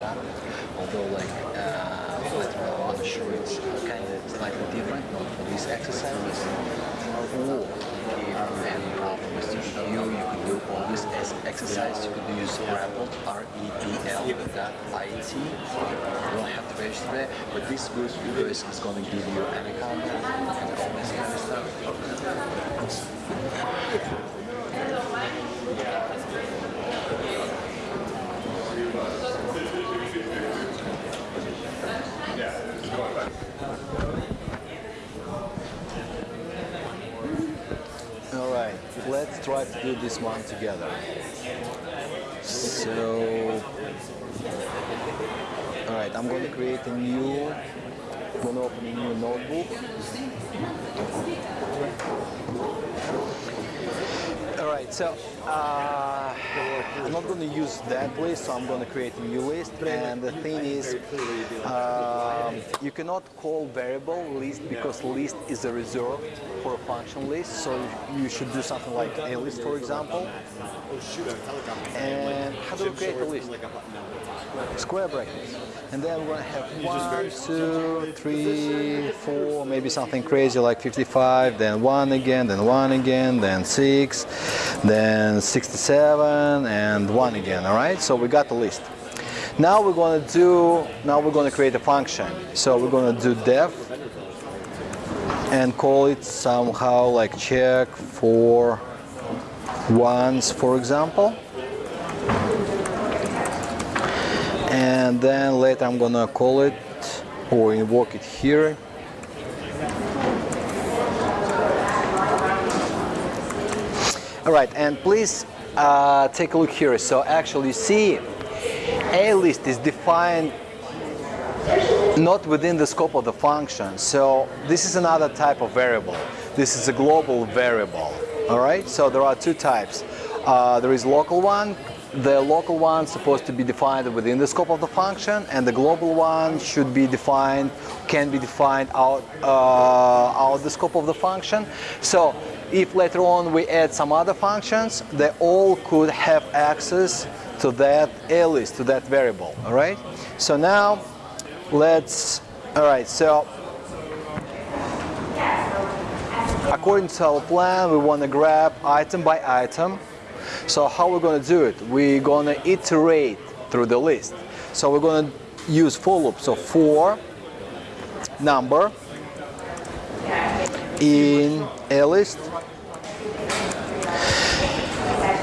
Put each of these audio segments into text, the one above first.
although like uh, later on I want to show it's kind of slightly different not for these exercises. Or if you have a problem with CPU, you could do always as exercise. You could use Repl, R-E-P-L, dot I-T. You don't have to register there, but this goes because it's going to give you an account and all this kind of stuff. All right, let's try to do this one together. So, all right, I'm going to create a new, I'm going to open a new notebook. Right, so uh, I'm not going to use that list, so I'm going to create a new list. And the thing is, um, you cannot call variable list because list is a reserve for a function list. So you should do something like a list, for example. And how do create a list? Square brackets. And then we're going to have one, two, three, four, maybe something crazy like 55, then one again, then one again, then six, then 67, and one again, all right? So we got the list. Now we're going to do, now we're going to create a function. So we're going to do def and call it somehow like check for ones, for example. And then later I'm gonna call it or invoke it here. All right and please uh, take a look here. So actually you see a list is defined not within the scope of the function. So this is another type of variable. This is a global variable. All right? So there are two types. Uh, there is local one the local one supposed to be defined within the scope of the function and the global one should be defined can be defined out uh, out the scope of the function. So if later on we add some other functions they all could have access to that a list to that variable all right? So now let's all right so according to our plan we want to grab item by item so how we're going to do it? We're going to iterate through the list. So we're going to use for loop. So for number in a list.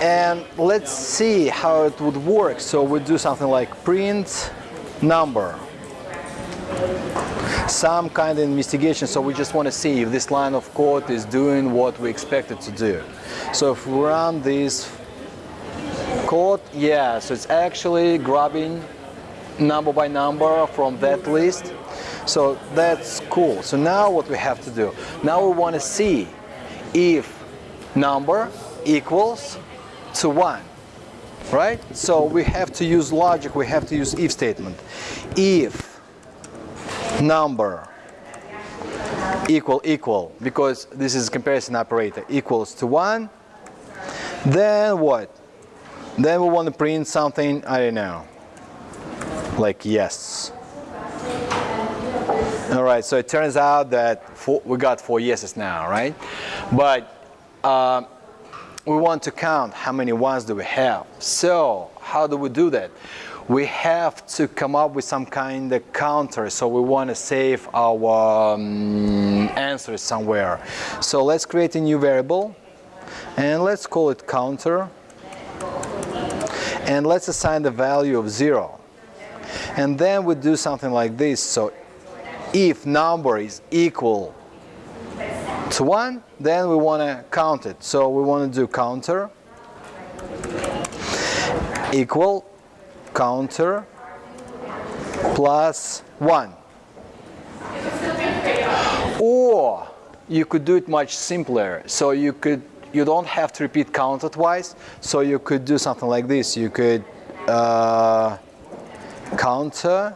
And let's see how it would work. So we do something like print number some kind of investigation so we just want to see if this line of code is doing what we expect it to do. So if we run this code yeah so it's actually grabbing number by number from that list. So that's cool. So now what we have to do now we want to see if number equals to one right? So we have to use logic we have to use if statement. If number equal equal because this is comparison operator equals to one. Then what? Then we want to print something I don't know like yes. All right so it turns out that four, we got four yeses now right? But uh, we want to count how many ones do we have. So how do we do that we have to come up with some kind of counter so we want to save our um, answers somewhere. So let's create a new variable and let's call it counter and let's assign the value of 0 and then we do something like this so if number is equal to 1 then we want to count it. So we want to do counter equal counter plus 1. Or you could do it much simpler. So you could you don't have to repeat counter twice. So you could do something like this. You could uh, counter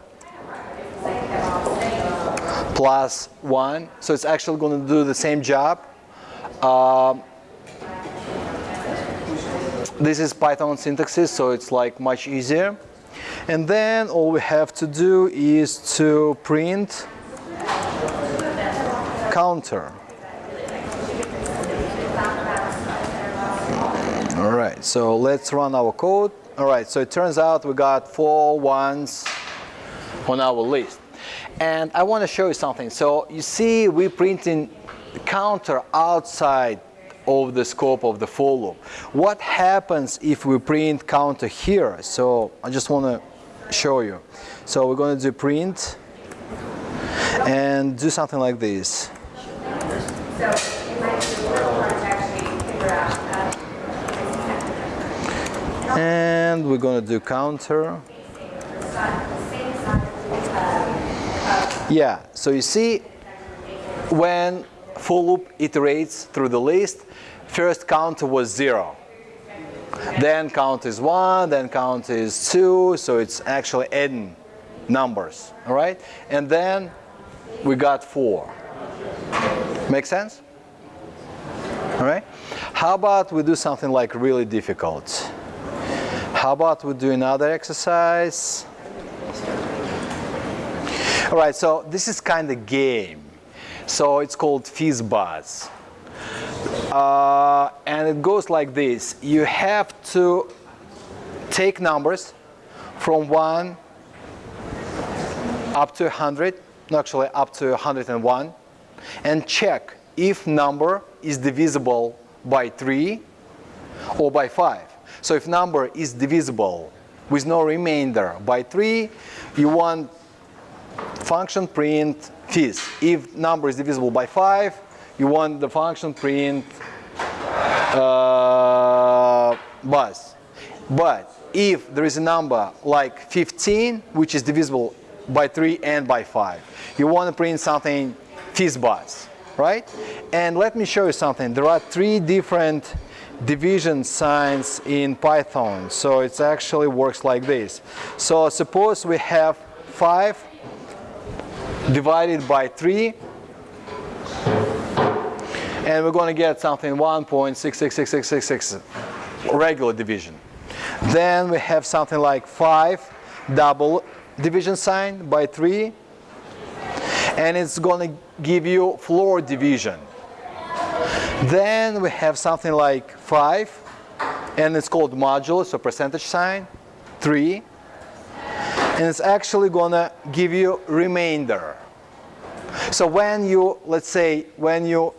plus 1. So it's actually going to do the same job. Um, this is Python syntaxis, so it's like much easier. And then all we have to do is to print counter. Mm, all right, so let's run our code. All right, so it turns out we got four ones on our list. And I want to show you something. So you see we printing counter outside of the scope of the for loop. What happens if we print counter here? So I just want to show you. So we're going to do print and do something like this. And we're going to do counter. Yeah, so you see when for loop iterates through the list, first count was zero. Then count is one, then count is two, so it's actually n numbers, all right? And then we got four. Make sense? All right? How about we do something like really difficult? How about we do another exercise? All right, so this is kind of game. So it's called FizzBuzz. Uh, and it goes like this. You have to take numbers from 1 up to 100, actually up to 101, and check if number is divisible by 3 or by 5. So if number is divisible with no remainder by 3, you want function print fizz. If number is divisible by 5, you want the function print uh, buzz. But if there is a number like 15, which is divisible by 3 and by 5, you want to print something fizz buzz, right? And let me show you something. There are three different division signs in Python. So it actually works like this. So suppose we have 5 divided by 3 and we're going to get something 1.666666 regular division. Then we have something like 5 double division sign by 3 and it's going to give you floor division. Then we have something like 5 and it's called modulus, so percentage sign, 3 and it's actually to give you remainder. So when you, let's say, when you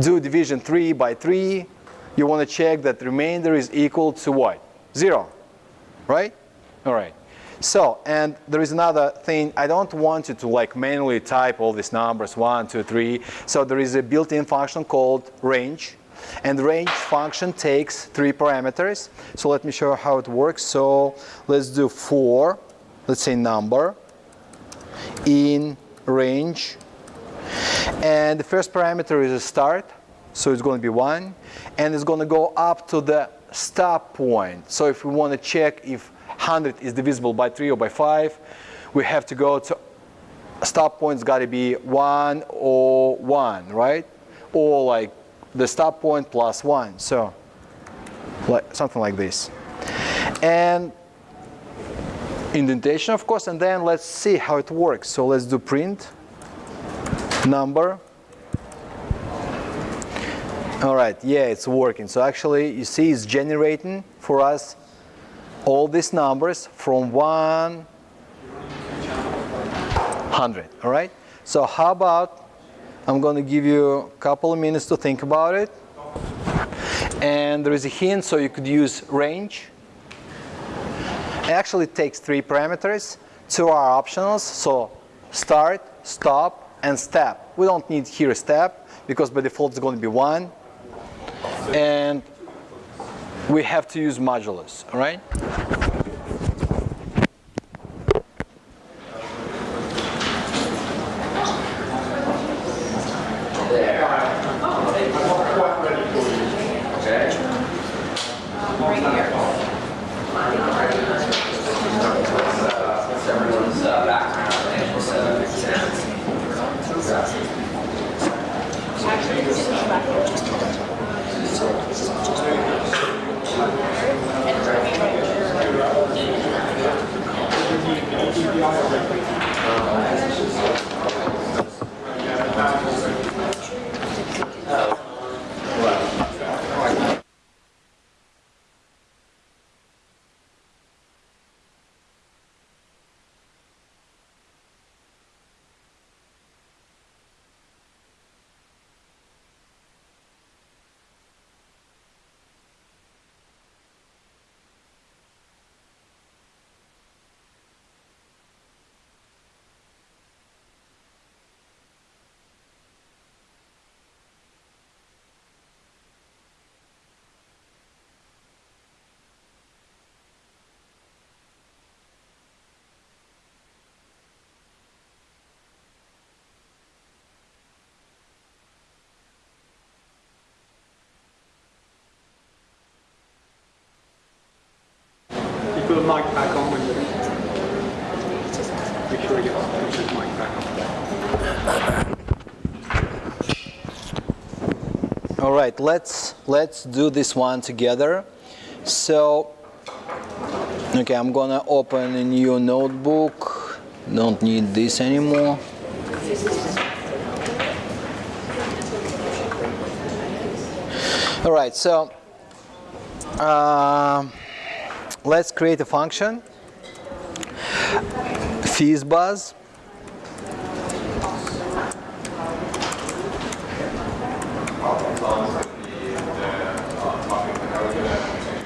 do division 3 by 3, you want to check that remainder is equal to what? 0, right? All right. So, and there is another thing, I don't want you to like manually type all these numbers, 1, 2, 3. So there is a built-in function called range. And range function takes three parameters. So let me show you how it works. So let's do 4, let's say number, in range. And the first parameter is a start. So it's going to be 1. And it's going to go up to the stop point. So if we want to check if 100 is divisible by 3 or by 5, we have to go to stop point's got to be 1 or 1, right? Or like the stop point plus 1. So like something like this. And indentation, of course, and then let's see how it works. So let's do print number. All right, yeah, it's working. So actually, you see it's generating for us all these numbers from 100, all right? So how about, I'm going to give you a couple of minutes to think about it. And there is a hint, so you could use range. It actually takes three parameters. Two are optionals, so start, stop, and step. We don't need here a step, because by default it's going to be one. And we have to use modulus, all right? Mic back on. All right, let's let's do this one together. So, okay, I'm gonna open a new notebook. Don't need this anymore. All right, so um, let's create a function. Fizzbuzz.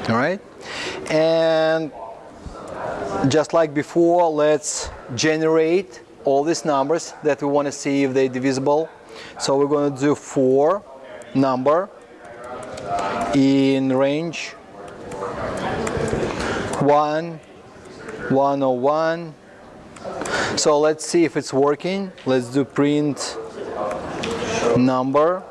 All right, and just like before, let's generate all these numbers that we want to see if they're divisible. So we're going to do four number in range 1, 101. So let's see if it's working. Let's do print number.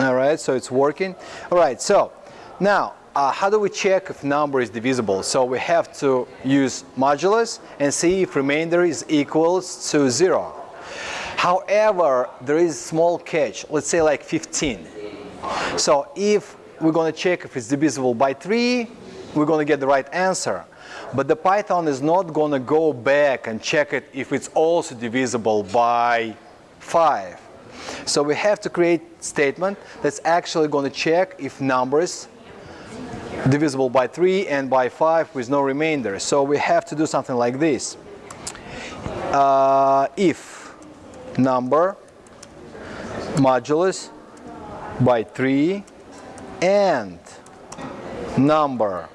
All right, so it's working. All right, so now uh, how do we check if number is divisible? So we have to use modulus and see if remainder is equals to zero. However, there is a small catch, let's say like 15. So if we're to check if it's divisible by 3, we're to get the right answer. But the Python is not going to go back and check it if it's also divisible by 5. So we have to create statement that's actually going to check if numbers divisible by 3 and by 5 with no remainder. So we have to do something like this. Uh, if number modulus by 3 and number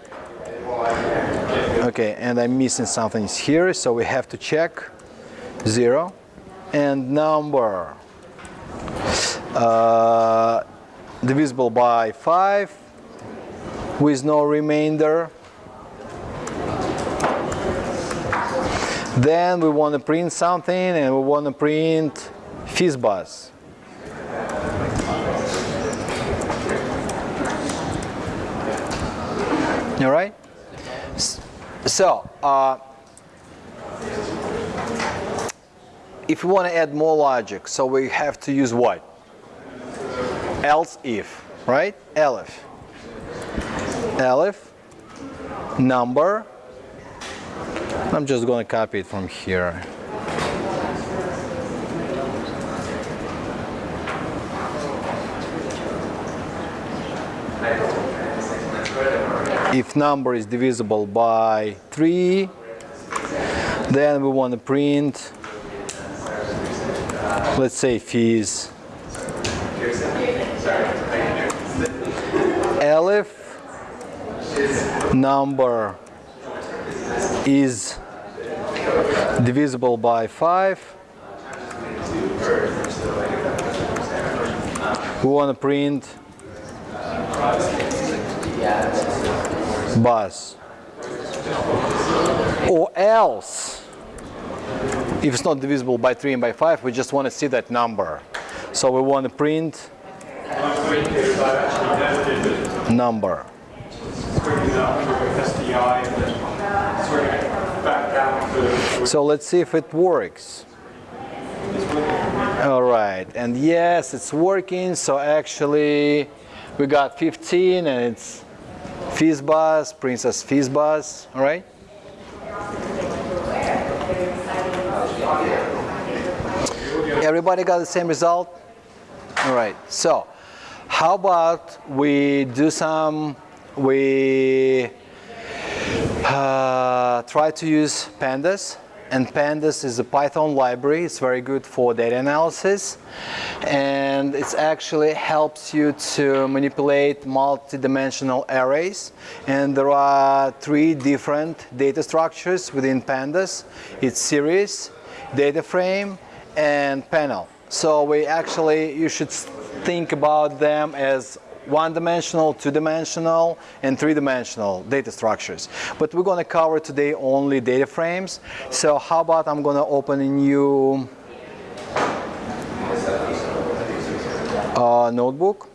okay and I'm missing something here so we have to check. 0 and number uh, divisible by 5 with no remainder. Then we want to print something and we want to print fizzbuzz all right so uh, if we want to add more logic so we have to use what? Else if right? Elif elif number. I'm just going to copy it from here if number is divisible by 3 then we want to print let's say fizz elif number is divisible by 5 we want to print buzz. Or else if it's not divisible by 3 and by 5 we just want to see that number. So we want to print number. So let's see if it works. All right and yes it's working. So actually we got 15 and it's Fizzbuzz, Princess Fizzbuzz, all right? Everybody got the same result? All right, so how about we do some, we uh, try to use pandas and pandas is a python library. It's very good for data analysis. And it actually helps you to manipulate multi-dimensional arrays. And there are three different data structures within pandas. It's series data frame and panel. So we actually you should think about them as one-dimensional, two-dimensional, and three-dimensional data structures. But we're going to cover today only data frames. So how about I'm going to open a new uh, notebook.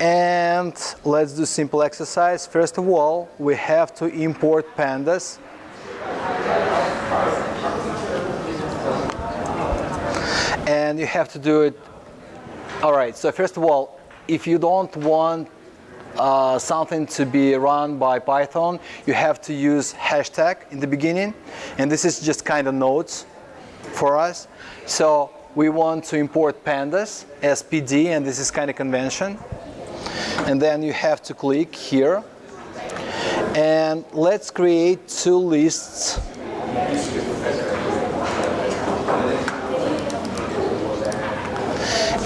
And let's do simple exercise. First of all, we have to import pandas. And you have to do it. All right, so first of all, if you don't want uh, something to be run by Python, you have to use hashtag in the beginning. And this is just kind of notes for us. So we want to import pandas as PD, and this is kind of convention. And then you have to click here. And let's create two lists.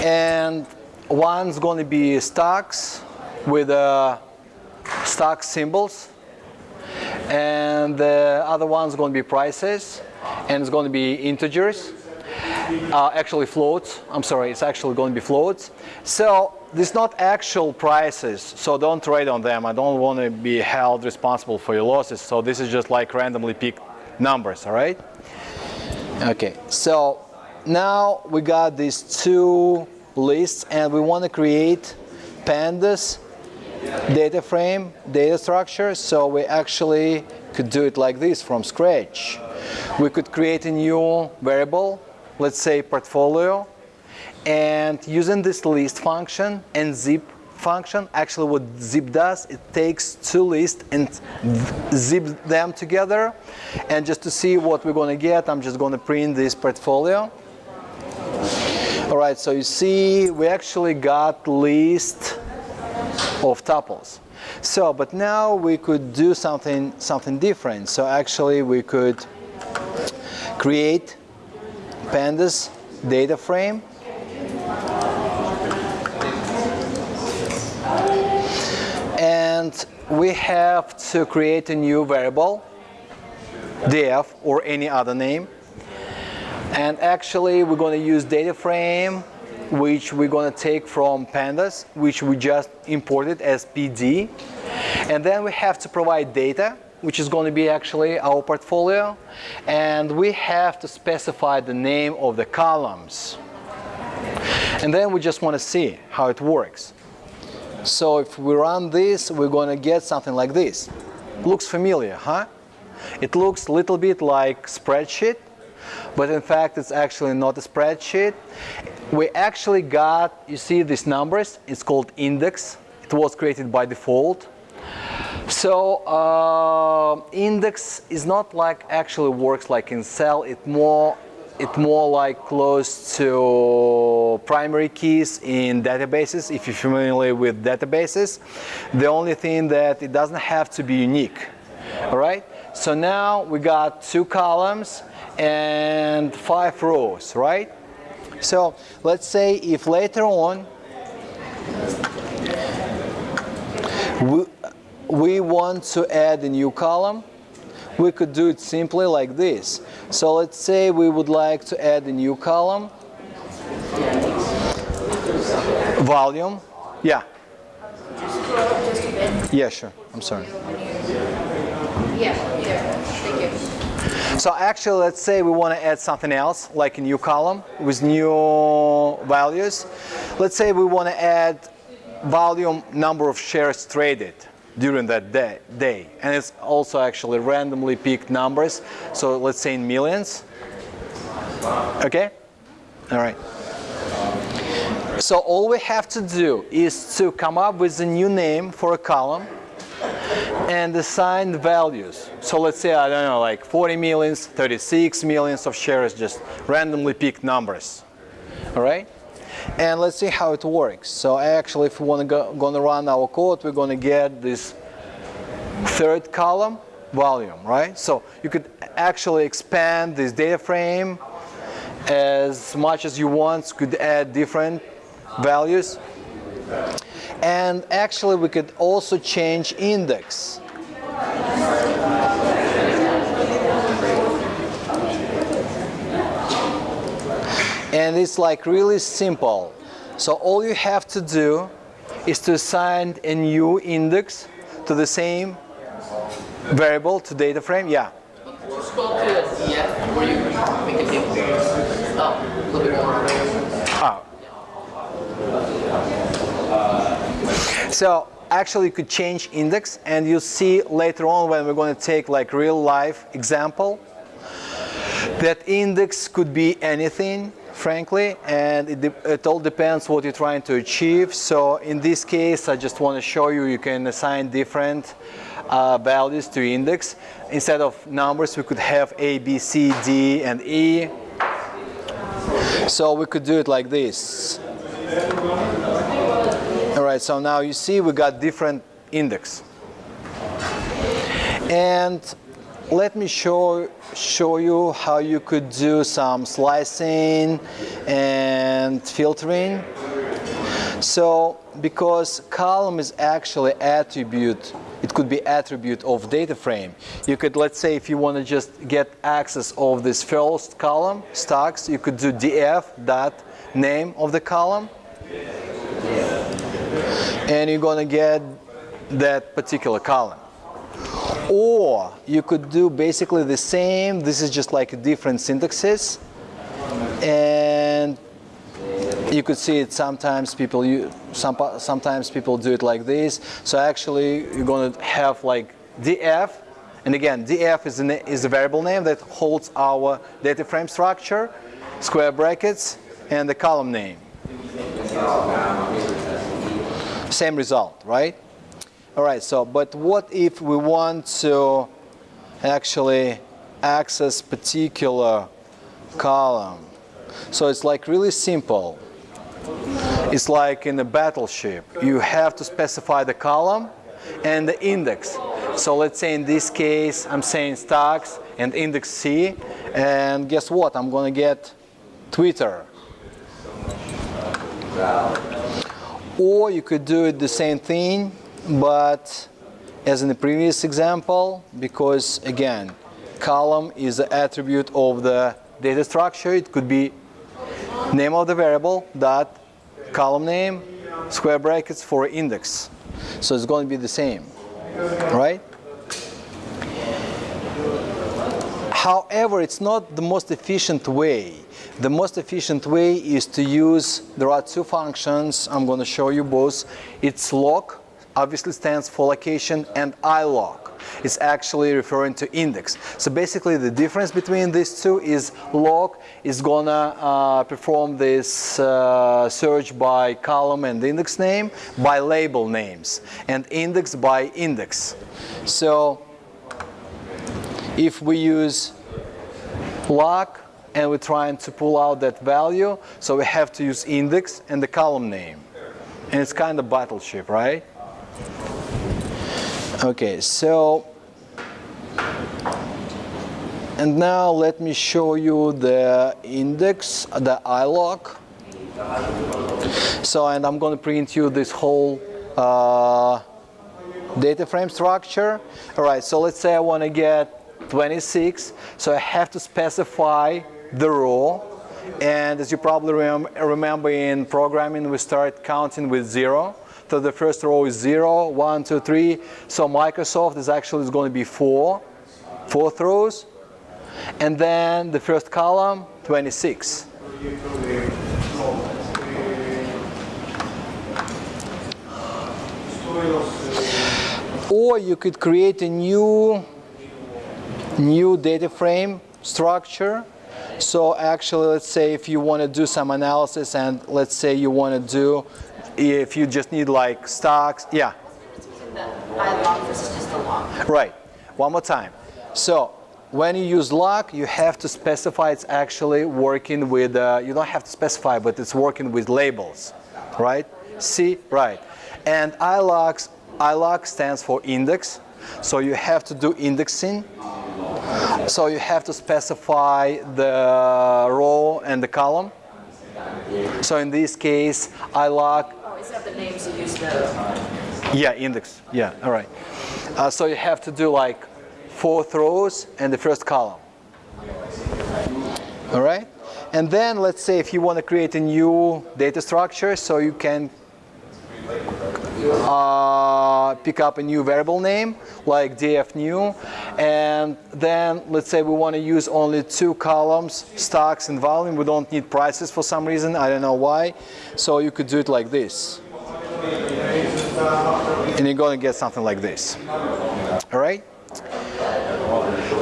And one's going to be stocks with uh, stock symbols and the other one's going to be prices and it's going to be integers uh, actually floats. I'm sorry it's actually going to be floats. So this not actual prices so don't trade on them. I don't want to be held responsible for your losses. So this is just like randomly picked numbers all right? Okay so now we got these two lists and we want to create pandas data frame data structure so we actually could do it like this from scratch. We could create a new variable let's say portfolio and using this list function and zip function actually what zip does it takes two lists and zip them together. And just to see what we're going to get I'm just going to print this portfolio all right, so you see we actually got list of tuples. So, but now we could do something, something different. So actually we could create pandas data frame and we have to create a new variable df or any other name and actually, we're going to use data frame, which we're going to take from pandas, which we just imported as PD. And then we have to provide data, which is going to be actually our portfolio. And we have to specify the name of the columns. And then we just want to see how it works. So if we run this, we're going to get something like this. Looks familiar, huh? It looks a little bit like spreadsheet, but in fact it's actually not a spreadsheet. We actually got, you see these numbers, it's called index. It was created by default. So uh, index is not like actually works like in Excel, it more it more like close to primary keys in databases if you're familiar with databases the only thing that it doesn't have to be unique all right so now we got two columns and five rows, right? So let's say if later on we, we want to add a new column, we could do it simply like this. So let's say we would like to add a new column, volume, yeah. Yeah, sure, I'm sorry. So actually, let's say we want to add something else, like a new column with new values. Let's say we want to add volume number of shares traded during that day, day. And it's also actually randomly picked numbers. So let's say in millions. Okay? All right. So all we have to do is to come up with a new name for a column and assign values. So let's say, I don't know, like 40 millions, 36 millions of shares, just randomly picked numbers. All right? And let's see how it works. So actually, if we want to go, gonna run our code, we're going to get this third column volume, right? So you could actually expand this data frame as much as you want, could add different values. And actually we could also change index. And it's like really simple. So all you have to do is to assign a new index to the same variable to data frame. Yeah. To the where you make a bit more. Ah. So actually you could change index and you'll see later on when we're going to take like real life example that index could be anything frankly and it, it all depends what you're trying to achieve. So in this case I just want to show you you can assign different uh, values to index. Instead of numbers we could have A, B, C, D and E. So we could do it like this right, so now you see we got different index. And let me show, show you how you could do some slicing and filtering. So because column is actually attribute, it could be attribute of data frame. You could, let's say if you want to just get access of this first column, stocks, you could do df dot name of the column and you're going to get that particular column. Or you could do basically the same, this is just like a different syntaxes, and you could see it sometimes people you some, sometimes people do it like this. So actually you're going to have like df, and again df is, is a variable name that holds our data frame structure, square brackets, and the column name same result, right? All right, so, but what if we want to actually access particular column? So it's like really simple. It's like in a battleship. You have to specify the column and the index. So let's say in this case, I'm saying stocks and index C. And guess what? I'm to get Twitter. Or you could do it the same thing, but as in the previous example, because again, column is the attribute of the data structure. It could be name of the variable, dot, column name, square brackets for index. So it's going to be the same, right? However, it's not the most efficient way. The most efficient way is to use, there are two functions, I'm going to show you both. It's loc, obviously stands for location, and iloc. It's actually referring to index. So basically the difference between these two is loc is gonna uh, perform this uh, search by column and index name by label names and index by index. So if we use loc and we're trying to pull out that value, so we have to use index and the column name. And it's kind of battleship, right? Okay, so and now let me show you the index, the iloc. So, and I'm going to print you this whole uh, data frame structure. All right, so let's say I want to get 26. So I have to specify the row. And as you probably rem remember in programming, we start counting with zero. So the first row is zero, one, two, three. So Microsoft is actually going to be four, fourth rows. And then the first column, 26. Or you could create a new, new data frame structure. So actually, let's say if you want to do some analysis and let's say you want to do, if you just need like stocks, yeah. iloc versus just a loc. Right. One more time. So when you use loc, you have to specify it's actually working with, uh, you don't have to specify, but it's working with labels, right? See, right. And ilocs, iloc stands for index. So you have to do indexing. So you have to specify the row and the column. So in this case, iloc Oh, instead of the names, you use the. yeah, index. Yeah, all right. Uh, so you have to do like fourth rows and the first column. All right? And then let's say if you want to create a new data structure, so you can uh, pick up a new variable name like df new and then let's say we want to use only two columns stocks and volume we don't need prices for some reason I don't know why so you could do it like this and you're going to get something like this. All right?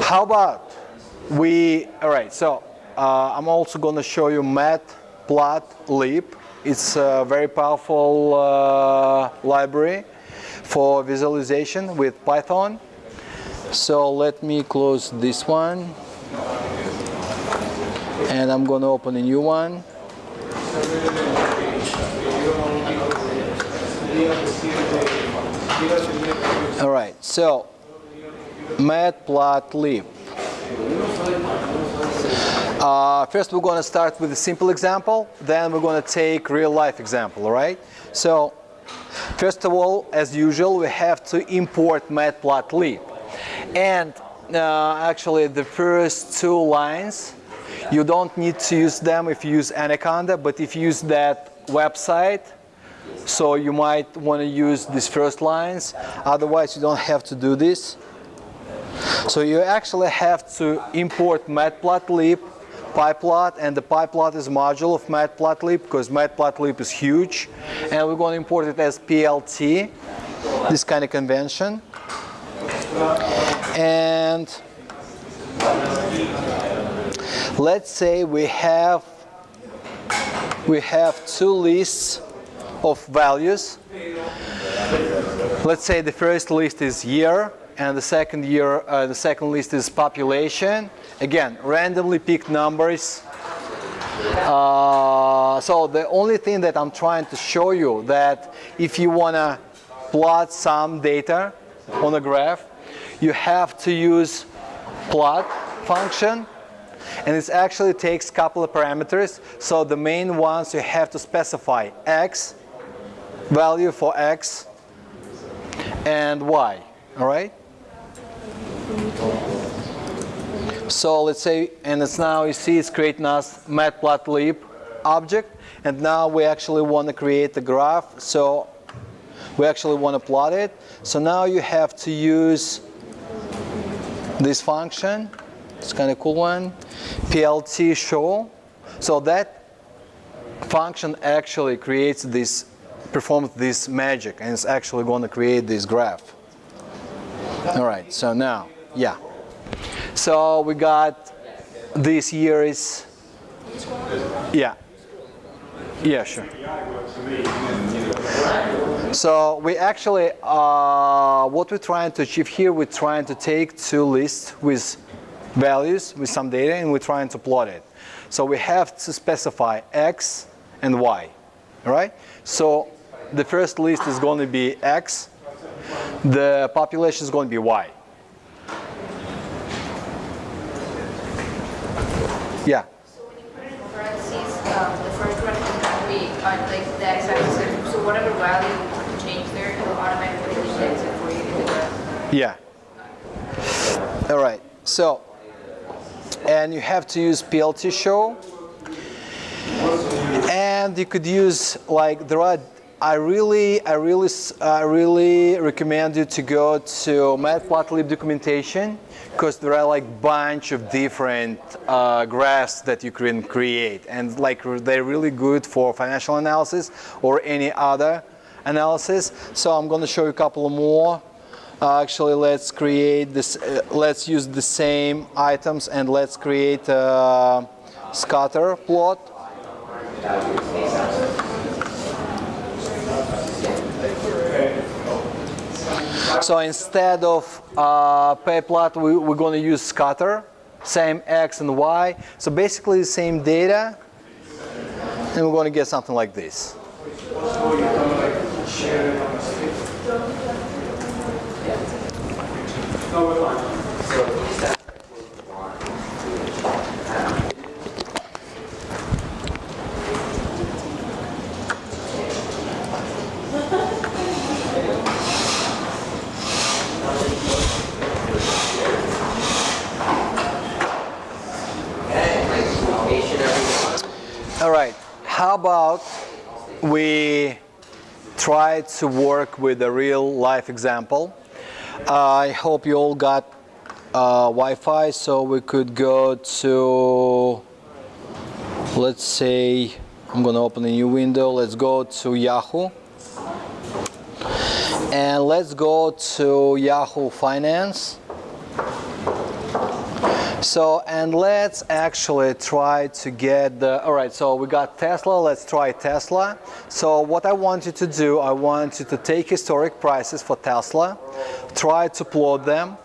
How about we, all right, so uh, I'm also going to show you matplotlib. It's a very powerful uh, library for visualization with Python. So let me close this one. And I'm going to open a new one. All right, so matplotlib. Uh, first we're going to start with a simple example, then we're going to take real life example, all right? So first of all, as usual, we have to import matplotlib. And uh, actually the first two lines, you don't need to use them if you use Anaconda, but if you use that website, so you might want to use these first lines, otherwise you don't have to do this. So you actually have to import matplotlib, pyplot, and the pyplot is a module of matplotlib because matplotlib is huge. And we're going to import it as PLT, this kind of convention. And let's say we have we have two lists of values. Let's say the first list is year and the second year uh, the second list is population. Again, randomly picked numbers. Uh, so the only thing that I'm trying to show you that if you want to plot some data on a graph, you have to use plot function and it actually takes couple of parameters. So the main ones you have to specify x, value for x, and y, all right? So let's say, and it's now you see it's creating us matplotlib object, and now we actually want to create the graph. So we actually want to plot it. So now you have to use this function. It's kind of cool one. PLT show. So that function actually creates this, performs this magic, and it's actually going to create this graph. All right. So now, yeah. So we got this year is, yeah. Yeah, sure. So we actually, uh, what we're trying to achieve here, we're trying to take two lists with values, with some data, and we're trying to plot it. So we have to specify x and y, right? So the first list is going to be x, the population is going to be y. Yeah. So when you put it in parentheses, um, the first one can be on like the x-axis. So whatever value you want to change there, it will automatically index it for you in the graph. Yeah. All right. So, and you have to use PLT show. And you could use like there are. I really, I really, I really recommend you to go to Matplotlib documentation because there are like bunch of different uh, graphs that you can create, and like they're really good for financial analysis or any other analysis. So I'm going to show you a couple more. Uh, actually, let's create this. Uh, let's use the same items and let's create a scatter plot. So instead of uh, pay plot, we, we're going to use scatter, same x and y. So basically the same data, and we're going to get something like this. No, we're fine. All right, how about we try to work with a real life example. I hope you all got uh, Wi-Fi, so we could go to, let's say, I'm gonna open a new window. Let's go to Yahoo. And let's go to Yahoo Finance. So, and let's actually try to get the, all right, so we got Tesla, let's try Tesla. So what I want you to do, I want you to take historic prices for Tesla, try to plot them,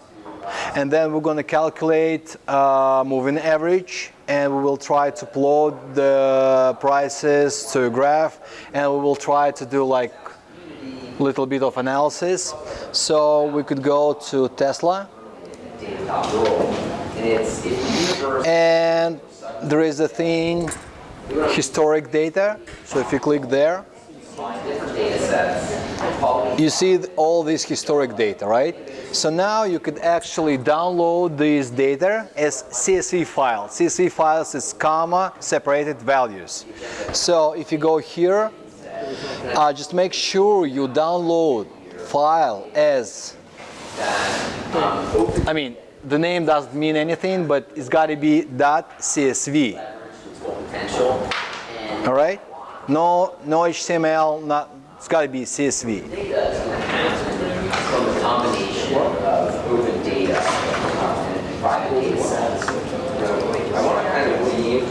and then we're going to calculate uh, moving average, and we will try to plot the prices to a graph, and we will try to do like a little bit of analysis. So we could go to Tesla. And there is a thing, historic data. So if you click there, you see all this historic data, right? So now you could actually download this data as CSV file. CSV files is comma separated values. So if you go here, uh, just make sure you download file as, I mean, the name doesn't mean anything, but it's got to be .csv. All right? No, no HTML. Not. It's got to be CSV. I want to kind of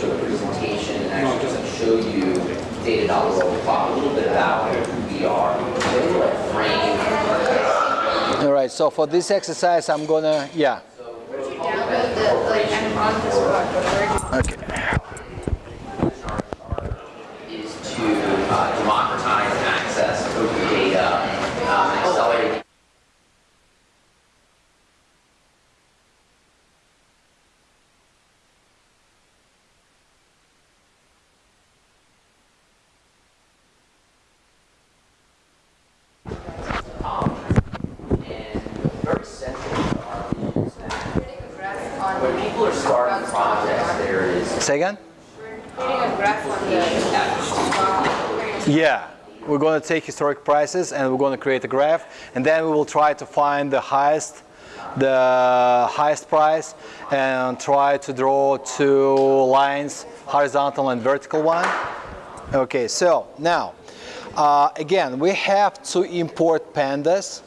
the presentation and actually just show you talk a little bit about who we are. All right. So for this exercise, I'm gonna. Yeah. Where did you download the, like, I'm on this did is to uh, democratize access to open data, um, and accelerate Um, and very central to our mission is that creating a graph on when people are starting projects, there is Say again. creating a graph on the Yeah. We're going to take historic prices and we're going to create a graph, and then we will try to find the highest, the highest price, and try to draw two lines, horizontal and vertical one. Okay. So now, uh, again, we have to import pandas.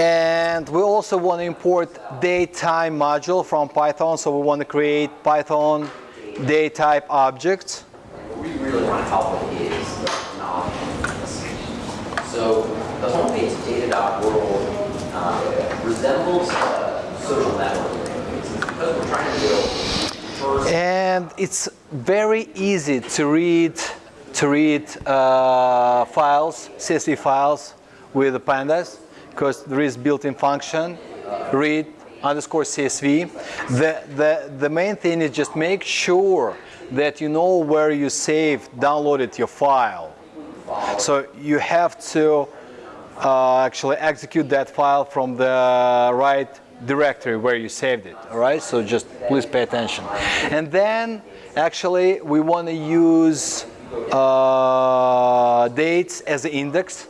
And we also want to import datetime module from Python. So we want to create Python datetime objects. What we really want to help with is knowledge. So the homepage data.world um, resembles a social network. It's because we're trying to build And it's very easy to read to read uh, files, CSV files with the pandas because there is built-in function read underscore CSV. The, the, the main thing is just make sure that you know where you saved, downloaded your file. So you have to uh, actually execute that file from the right directory where you saved it. All right, so just please pay attention. And then actually we want to use uh, dates as the index.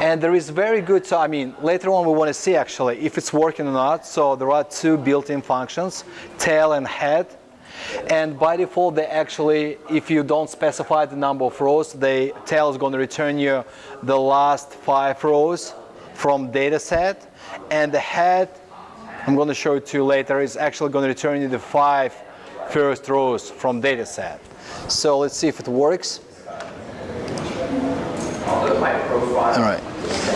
And there is very good, so I mean, later on we want to see actually if it's working or not. So there are two built-in functions, tail and head. And by default, they actually, if you don't specify the number of rows, the tail is going to return you the last five rows from data set. And the head, I'm going to show it to you later, is actually going to return you the five first rows from data set. So let's see if it works. All right.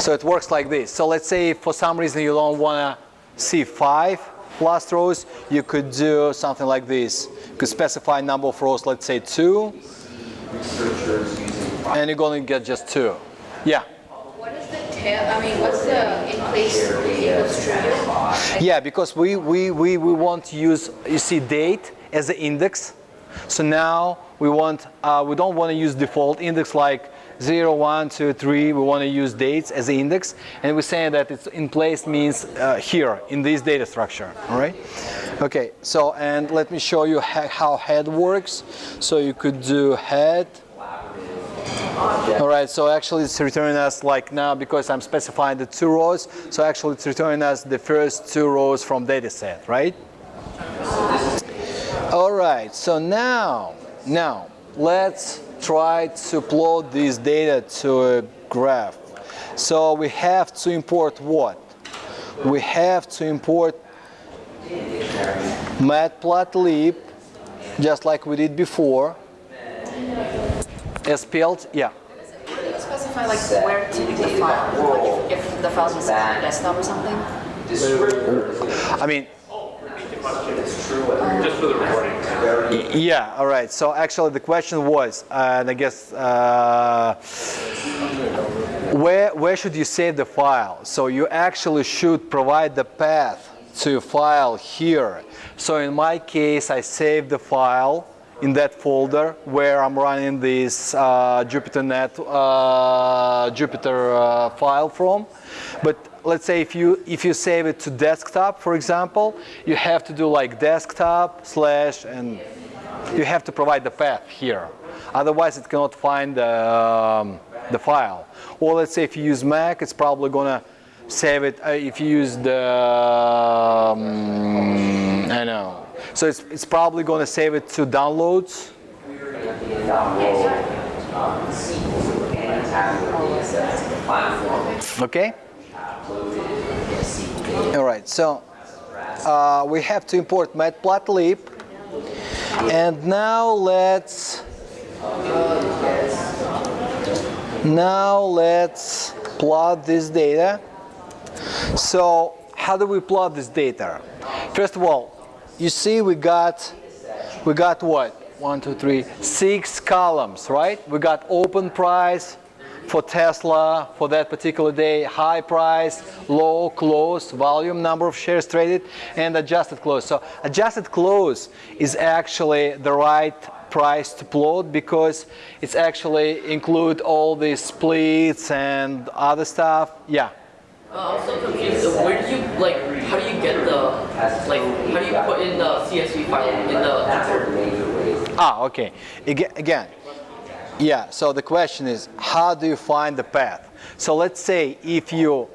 So it works like this. So let's say for some reason you don't want to see five last rows, you could do something like this. You could specify number of rows, let's say two, and you're going to get just two. Yeah. What is the tail, I mean, what's the in place equals true? Yeah, because we, we, we, we want to use, you see, date as the index. So now we want, uh, we don't want to use default index like 0, 1, 2, 3. We want to use dates as an index. And we're saying that it's in place means uh, here in this data structure. All right. Okay. So and let me show you how head works. So you could do head. All right, so actually it's returning us like now because I'm specifying the two rows, so actually it's returning us the first two rows from data set, right? All right, so now, now let's try to plot this data to a graph. So we have to import what? We have to import matplotlib, just like we did before. SPL, yeah. specify like where to do the file? Like if, if the file's just on the desktop or something? I mean, Just for the recording. Yeah, all right. So actually the question was, uh, and I guess, uh, where, where should you save the file? So you actually should provide the path to file here. So in my case, I saved the file in that folder where I'm running this uh, JupyterNet uh, Jupyter uh, file from. But let's say if you if you save it to desktop, for example, you have to do like desktop slash and you have to provide the path here. Otherwise, it cannot find the, um, the file. Or let's say if you use Mac, it's probably gonna save it. Uh, if you use the, um, I know. So it's, it's probably gonna save it to downloads. Okay. All right. So uh, we have to import matplotlib, and now let's now let's plot this data. So how do we plot this data? First of all, you see we got we got what? One, two, three, six columns, right? We got open price for Tesla for that particular day, high price, low, close, volume, number of shares traded, and adjusted close. So adjusted close is actually the right price to plot because it's actually include all these splits and other stuff. Yeah. Uh, I'm so confused. Where do you like? How do you get the like? How do you put in the CSV file in the? Ah, okay. Aga- Again, yeah, so the question is, how do you find the path? So let's say if you,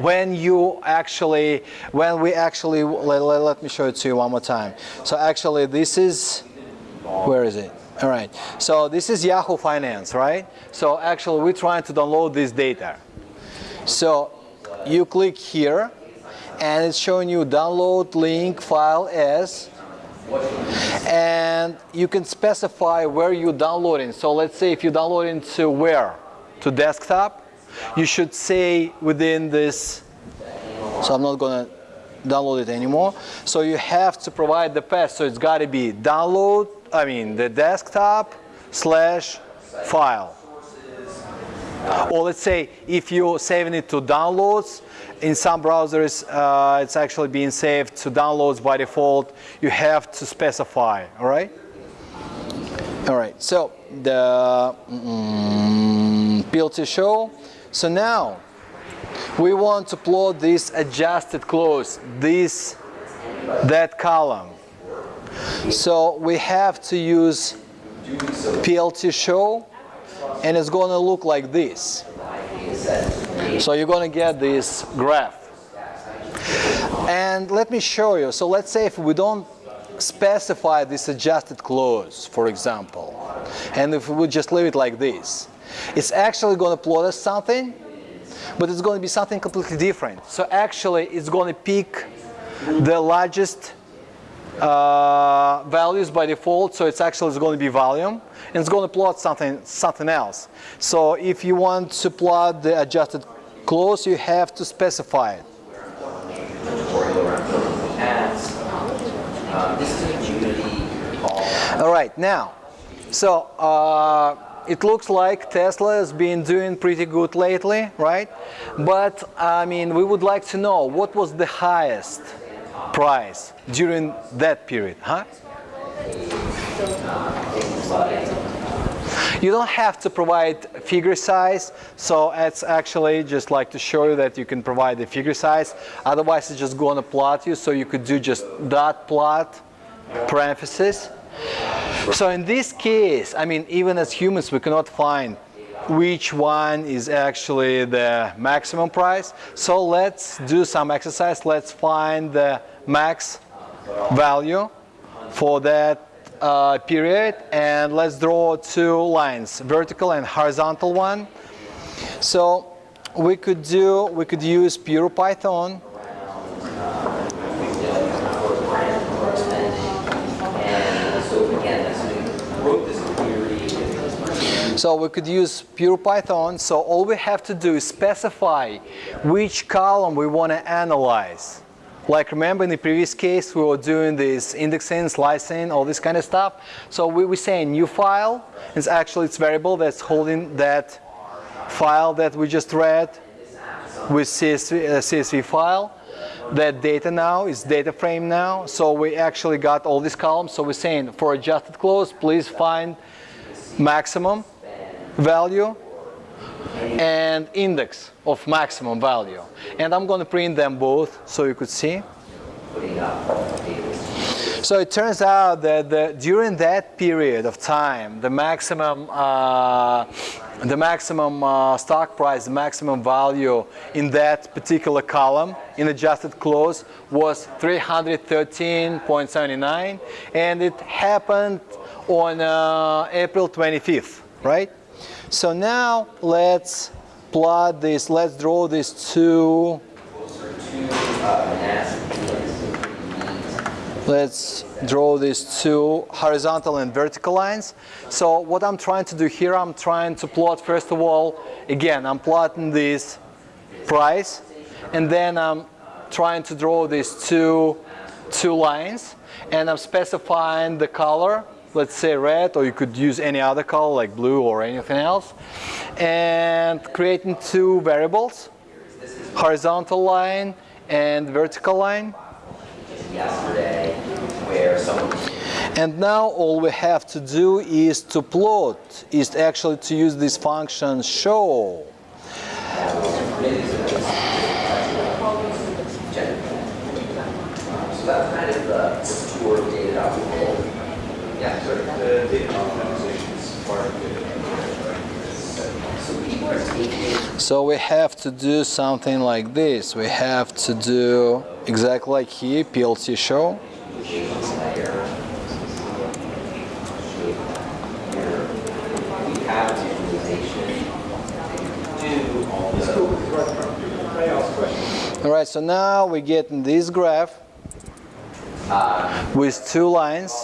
when you actually, when we actually, let, let, let me show it to you one more time. So actually this is, where is it? All right, so this is Yahoo Finance, right? So actually we're trying to download this data. So you click here and it's showing you download link file as and you can specify where you're downloading. So let's say if you're downloading to where? To desktop. You should say within this, so I'm not gonna download it anymore. So you have to provide the path. So it's gotta be download, I mean the desktop slash file. Or let's say if you're saving it to downloads, in some browsers uh, it's actually being saved to downloads by default. You have to specify, all right? All right, so the mm, PLT show. So now we want to plot this adjusted close, this, that column. So we have to use PLT show and it's going to look like this. So you're going to get this graph. And let me show you. So let's say if we don't specify this adjusted close, for example, and if we just leave it like this, it's actually going to plot us something, but it's going to be something completely different. So actually it's going to pick the largest uh, values by default, so it's actually going to be volume, and it's going to plot something something else. So if you want to plot the adjusted close, you have to specify it. All right, now, so uh, it looks like Tesla has been doing pretty good lately, right? But I mean, we would like to know what was the highest price during that period, huh? You don't have to provide figure size, so it's actually just like to show you that you can provide the figure size. Otherwise, it's just going to plot you, so you could do just dot plot parentheses. So in this case, I mean, even as humans, we cannot find which one is actually the maximum price. So let's do some exercise. Let's find the max value for that uh, period and let's draw two lines, vertical and horizontal one. So we could do, we could use pure Python. So we could use pure Python. So all we have to do is specify which column we want to analyze. Like remember in the previous case, we were doing this indexing, slicing, all this kind of stuff. So we we say new file. It's actually it's variable that's holding that file that we just read with CSV, uh, CSV file. That data now is data frame now. So we actually got all these columns. So we're saying for adjusted close, please find maximum value and index of maximum value. And I'm going to print them both so you could see. So it turns out that the, during that period of time, the maximum, uh, the maximum uh, stock price, the maximum value in that particular column in adjusted close was 313.79, and it happened on uh, April 25th, right? So now let's plot this, let's draw these two, let's draw these two horizontal and vertical lines. So what I'm trying to do here, I'm trying to plot first of all, again, I'm plotting this price, and then I'm trying to draw these two, two lines, and I'm specifying the color let's say red, or you could use any other color like blue or anything else, and creating two variables, horizontal line and vertical line. And now all we have to do is to plot, is actually to use this function show. So that's kind of the tour of data.world. Yeah, sort of. The data optimization is part of it. So people are taking So we have to do something like this. We have to do exactly like here, PLT show. all right, so now we get in this graph with two lines,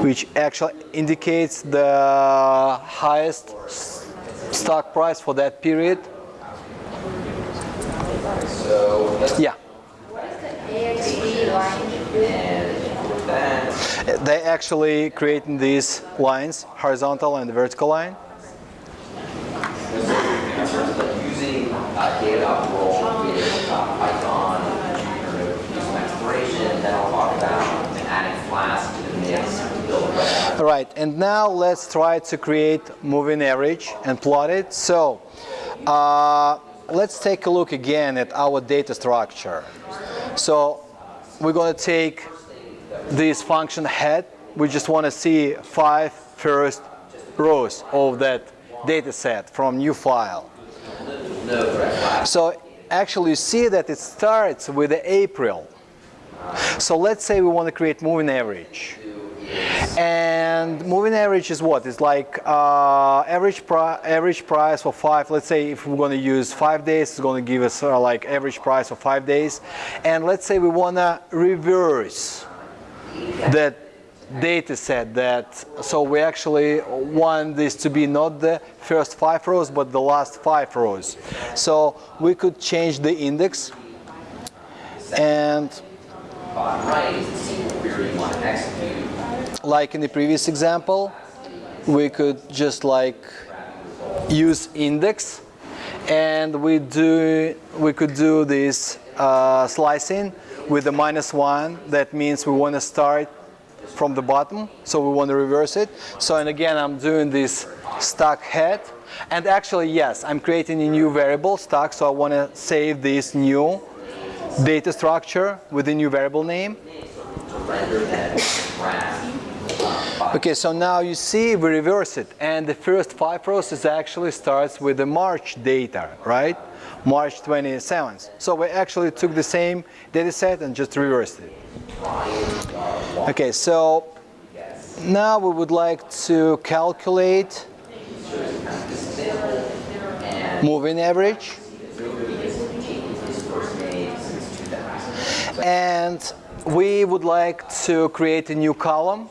which actually indicates the highest stock price for that period. Yeah, they actually creating these lines, horizontal and vertical line. in terms of like using uh, data.world with uh, Python, or do some exploration, then I'll talk about adding Flask to the mix to build a web Right, and now let's try to create moving average and plot it. So uh, let's take a look again at our data structure. So we're going to take this function head. We just want to see five first rows of that data set from new file. So actually you see that it starts with April. So let's say we want to create moving average. And moving average is what? It's like uh, average, pri average price for five, let's say if we're going to use five days, it's going to give us uh, like average price for five days. And let's say we want to reverse that data set that, so we actually want this to be not the first five rows, but the last five rows. So we could change the index and like in the previous example, we could just like use index and we do we could do this uh, slicing with the minus one. That means we want to start from the bottom so we want to reverse it. So and again I'm doing this stack head. And actually yes I'm creating a new variable stack so I want to save this new data structure with a new variable name. Okay, so now you see we reverse it and the first five process actually starts with the March data, right? March 27th. So we actually took the same data set and just reversed it. Okay, so now we would like to calculate moving average. And we would like to create a new column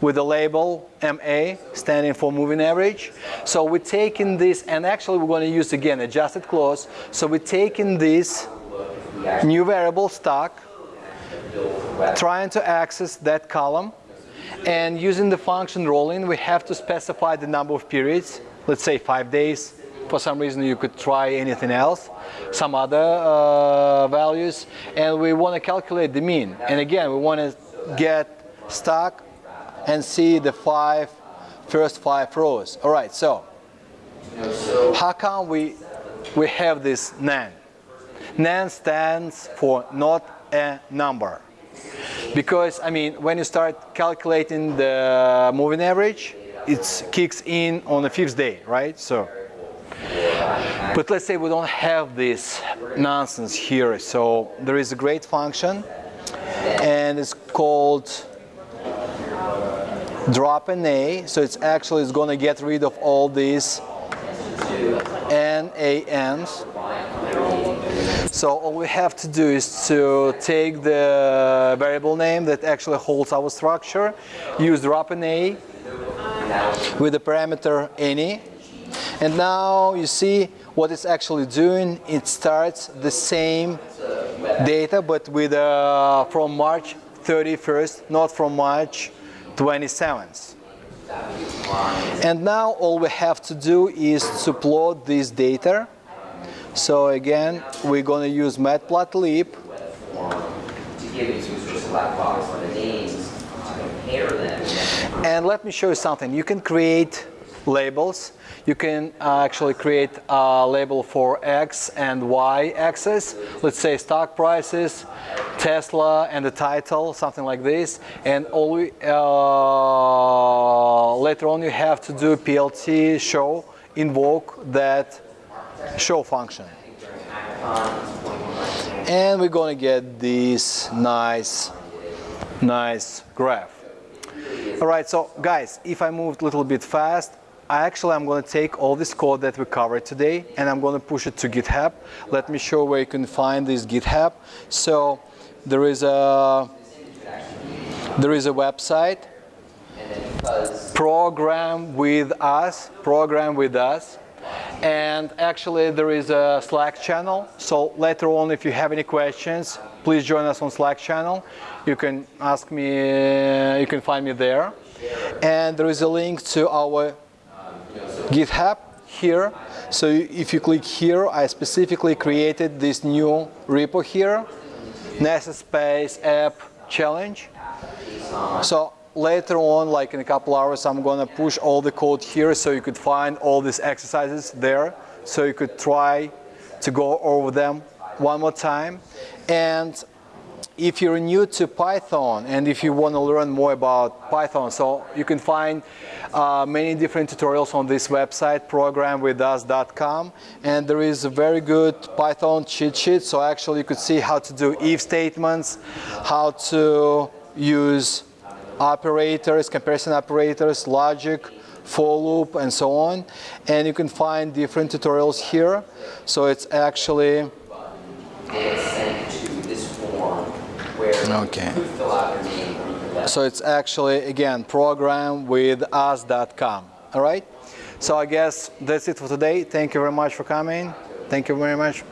with the label MA standing for moving average. So we're taking this and actually we're going to use again adjusted close. So we're taking this new variable stock, trying to access that column and using the function rolling we have to specify the number of periods, let's say five days. For some reason you could try anything else, some other uh, values and we want to calculate the mean. And again we want to get stock and see the five first five rows. All right, so how come we we have this nan? Nan stands for not a number. Because I mean, when you start calculating the moving average, it kicks in on the fifth day, right? So, but let's say we don't have this nonsense here. So there is a great function, and it's called dropna, so it's actually it's going to get rid of all these NANs. So all we have to do is to take the variable name that actually holds our structure, use dropna with the parameter any, and now you see what it's actually doing. It starts the same data, but with uh, from March 31st, not from March 27th. And now all we have to do is to plot this data. So again, we're going to use matplotlib. And let me show you something. You can create labels. You can uh, actually create a label for X and Y axis. Let's say stock prices, Tesla, and the title, something like this. And all we, uh, later on you have to do PLT show, invoke that show function. And we're to get this nice, nice graph. All right, so guys, if I moved a little bit fast, I actually I'm going to take all this code that we covered today and I'm going to push it to GitHub. Let me show where you can find this GitHub. So there is a there is a website. Program with us program with us. And actually there is a slack channel. So later on if you have any questions please join us on slack channel. You can ask me you can find me there. And there is a link to our github here so if you click here i specifically created this new repo here nasa space app challenge so later on, like in a couple hours, I'm gonna push all the code here so you could find all these exercises there. So you could try to go over them one more time. And if you're new to Python and if you want to learn more about Python, so you can find uh, many different tutorials on this website, programwithus.com, and there is a very good Python cheat sheet. So actually you could see how to do if statements, how to use operators, comparison operators, logic, for loop, and so on. And you can find different tutorials here. So it's actually Data sent to this form where Okay. So it's actually, again, program with us.com. All right? So I guess that's it for today. Thank you very much for coming. Thank you very much.